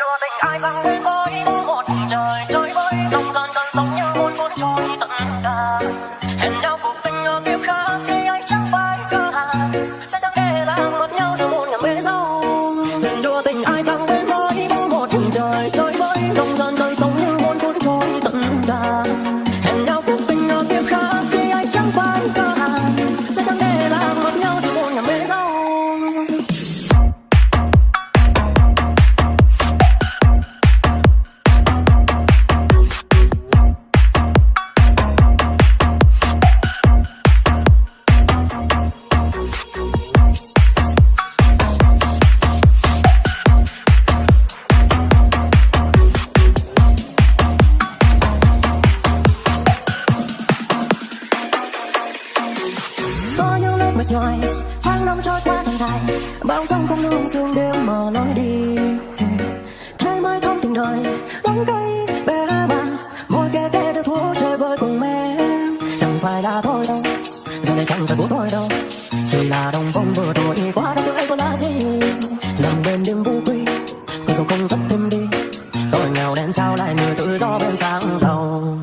đưa tình ai bằng đến với một trời sao lại người tự do bên sáng giàu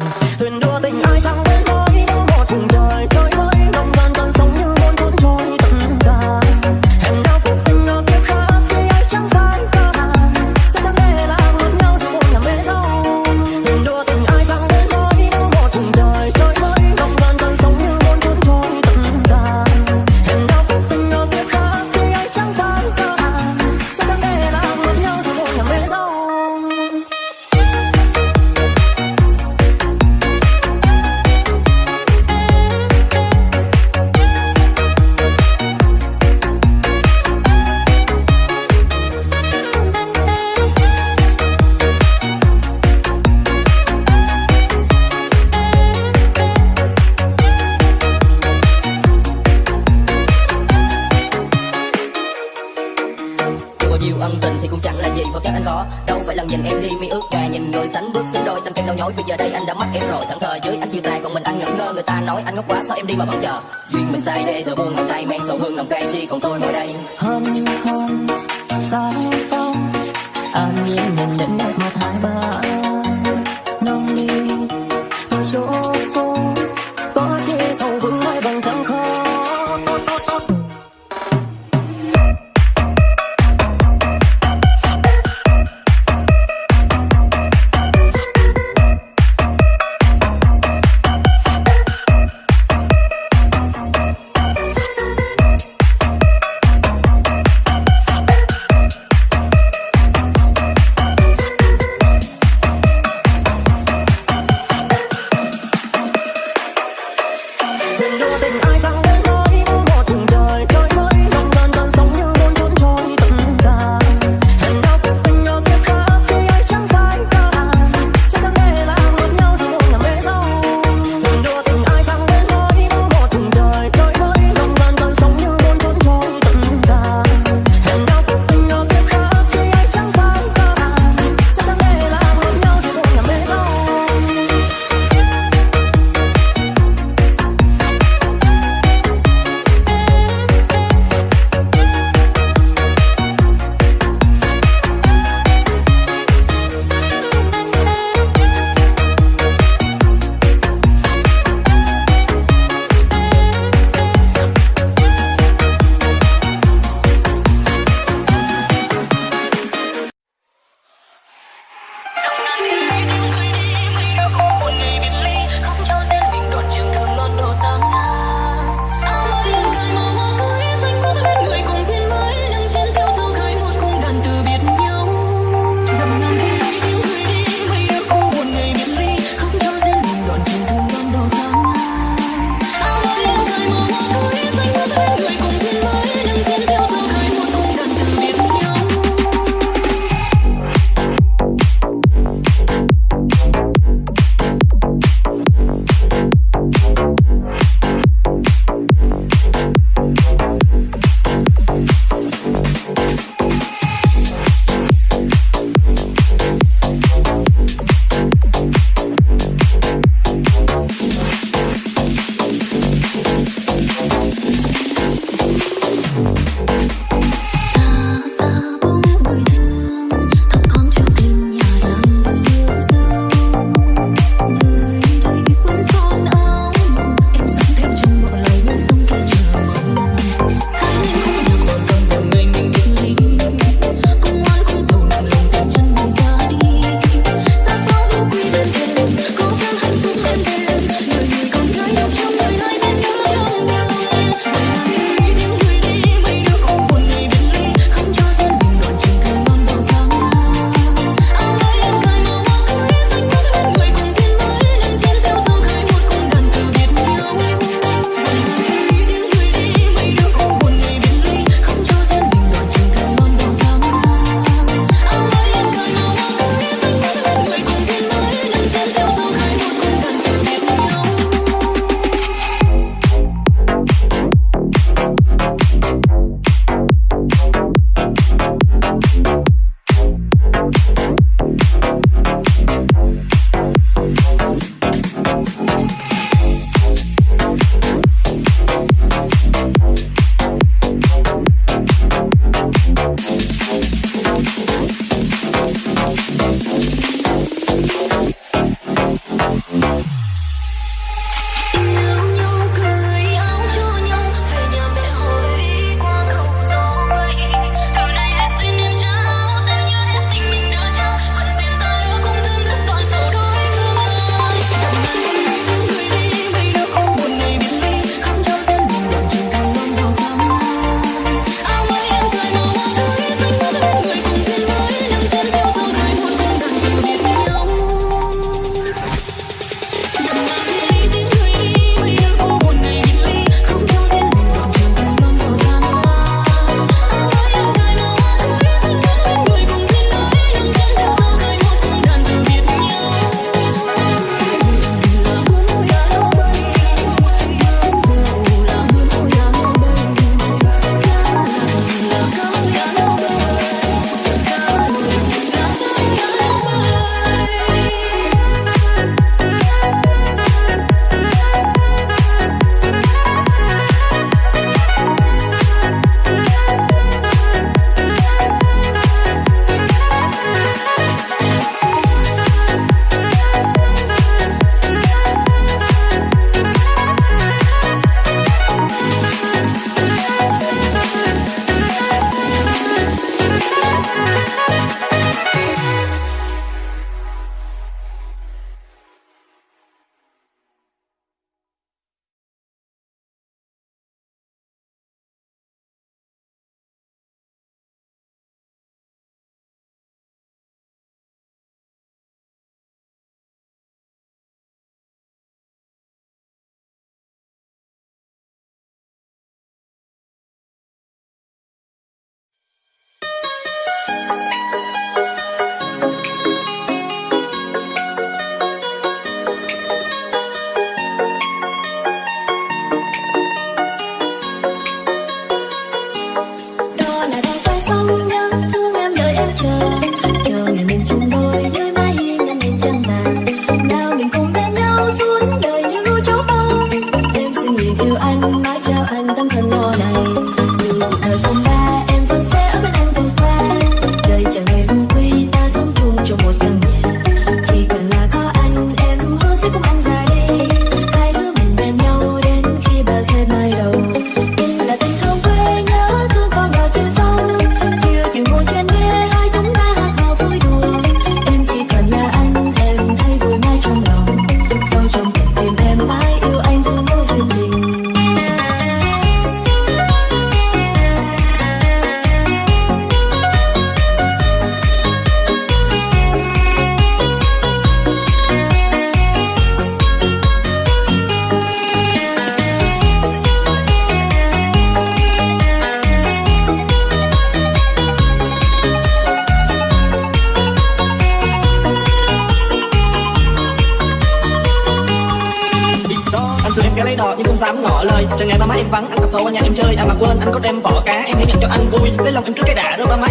nói nhói vì giờ đây anh đã mắc em rồi. Thẫn thờ dưới anh chia tay còn mình anh ngẩn ngơ. Người ta nói anh ngốc quá, sao em đi mà vẫn chờ? Duyên mình sai để giờ buông bàn tay men sầu hương lòng cay, chi còn tôi ngồi đây. Hôm hôm sao phong? An nhiên nhìn đến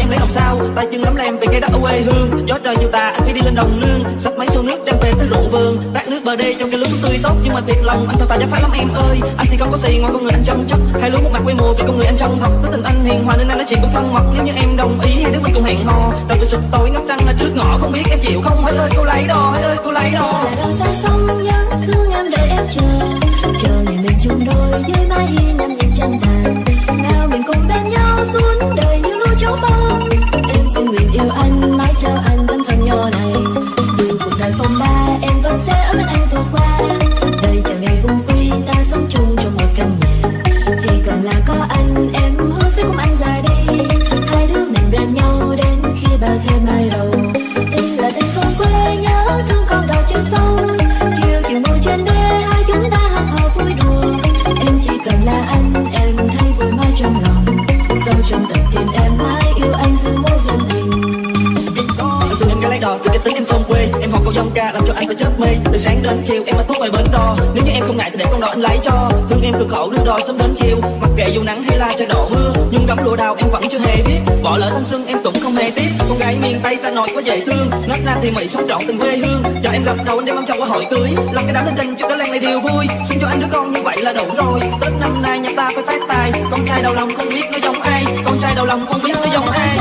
em lấy hồng sao. Tay chân lắm lem về cây đất quê hương. Gió trời chiều tà, anh phải đi lên đồng nương. Sắp máy sâu nước đem về tới ruộng vườn. Tát nước bờ đê trong cái lúa xuống tươi tốt, nhưng mà thiệt lòng, anh thật tài giác phải lắm em ơi. Anh thì không có gì ngoài con người anh chăm sóc hai lúa một mặt quê mùa vì con người anh chân thật. tới tình anh hiền hòa nên anh nói chuyện cũng thân mật. Nếu như em đồng ý, hai đứa mình cùng hẹn hò. Đầu cứ sụp tối, ngắm trăng là trước ngõ không biết em chịu không? Hỡi ơi, cô lấy đò, hỡi ơi, cô lấy đò. Đò xa nhớ thương em đợi em chờ. Chờ ngày mình chung đôi dưới mái hiên em nhìn chân thành. yêu anh mãi cho anh vẫn chưa hề biết. Bỏ lỡ thanh xuân em cũng không hề tiếc. Con gái miền tây ta nói quá dễ thương. Nát na thì mỹ sống trọn tình quê hương. Cho em gặp đầu anh đem ông chồng qua hội cưới. Làm cái đám tình tình cho cái lan này đều vui. Xin cho anh đứa con như vậy là đủ rồi. Tết năm nay nhà ta phải phát tài. Con trai đầu lòng không biết nó giống ai. Con trai đầu lòng không biết nó giống ai.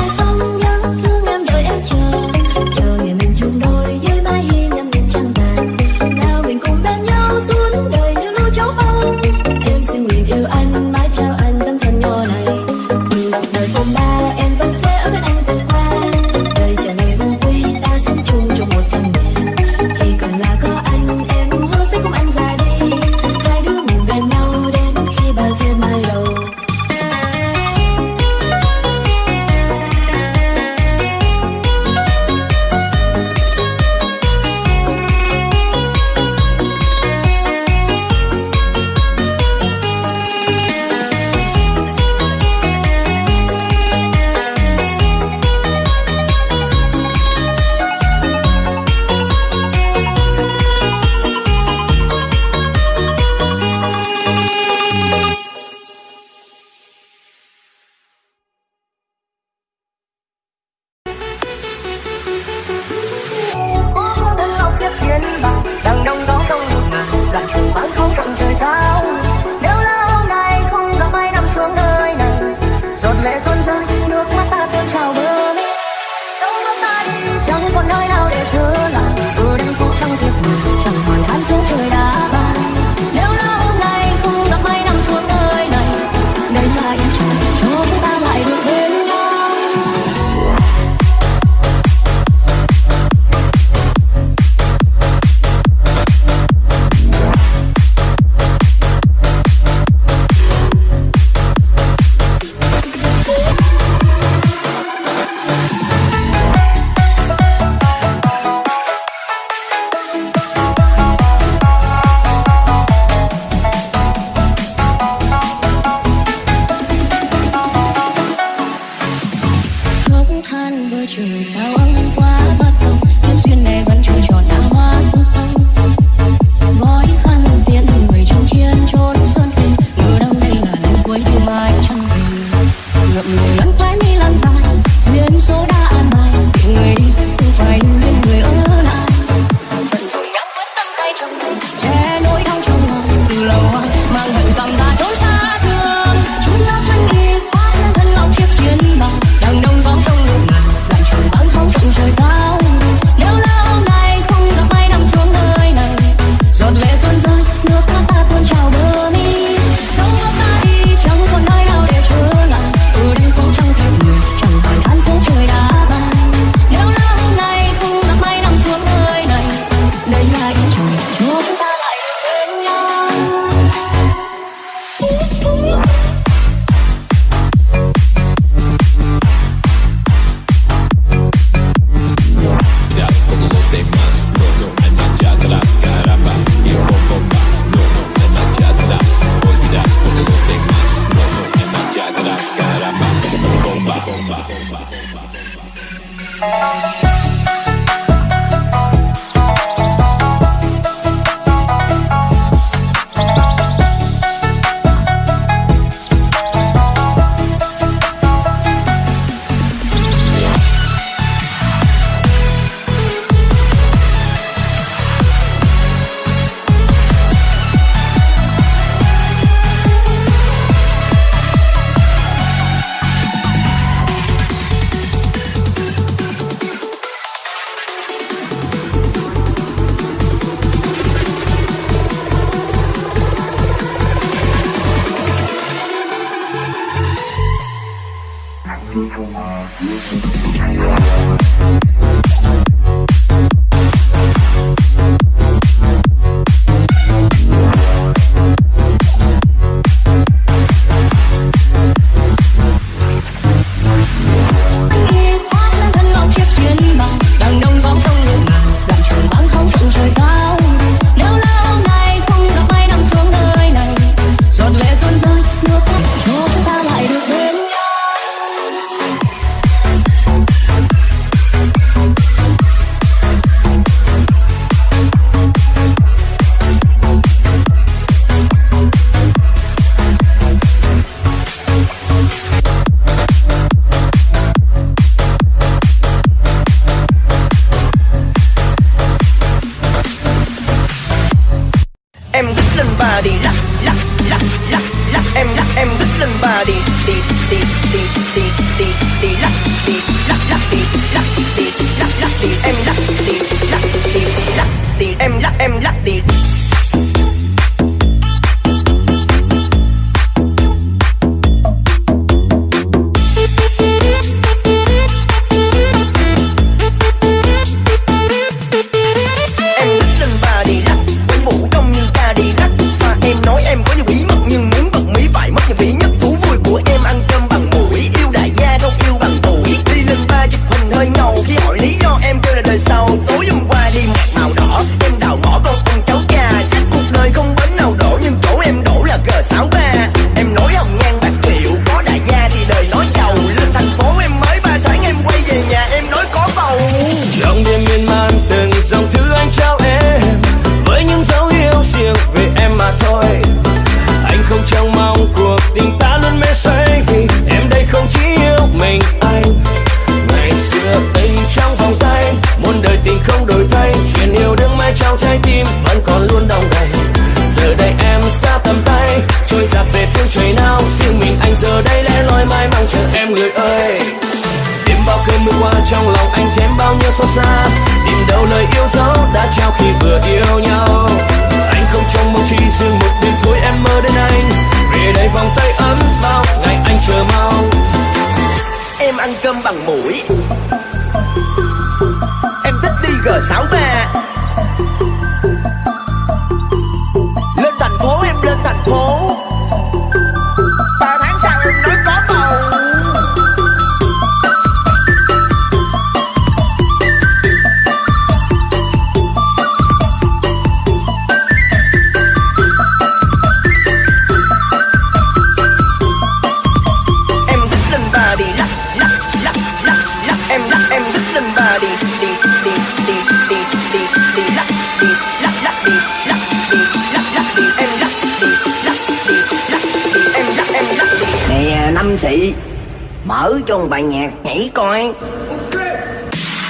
Mở cho một bài nhạc nhảy coi.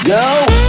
Go. trong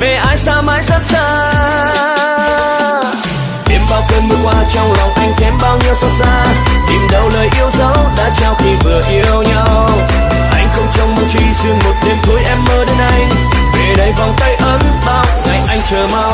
về ai xa mãi rất xa. Đêm bao cơn mưa qua trong lòng anh, thêm bao nhiêu xót xa. Tìm đâu lời yêu dấu đã trao khi vừa yêu nhau. Anh không trông mong chi riêng một đêm thôi em mơ đến anh về đây vòng tay ấm bao ngày anh chờ mong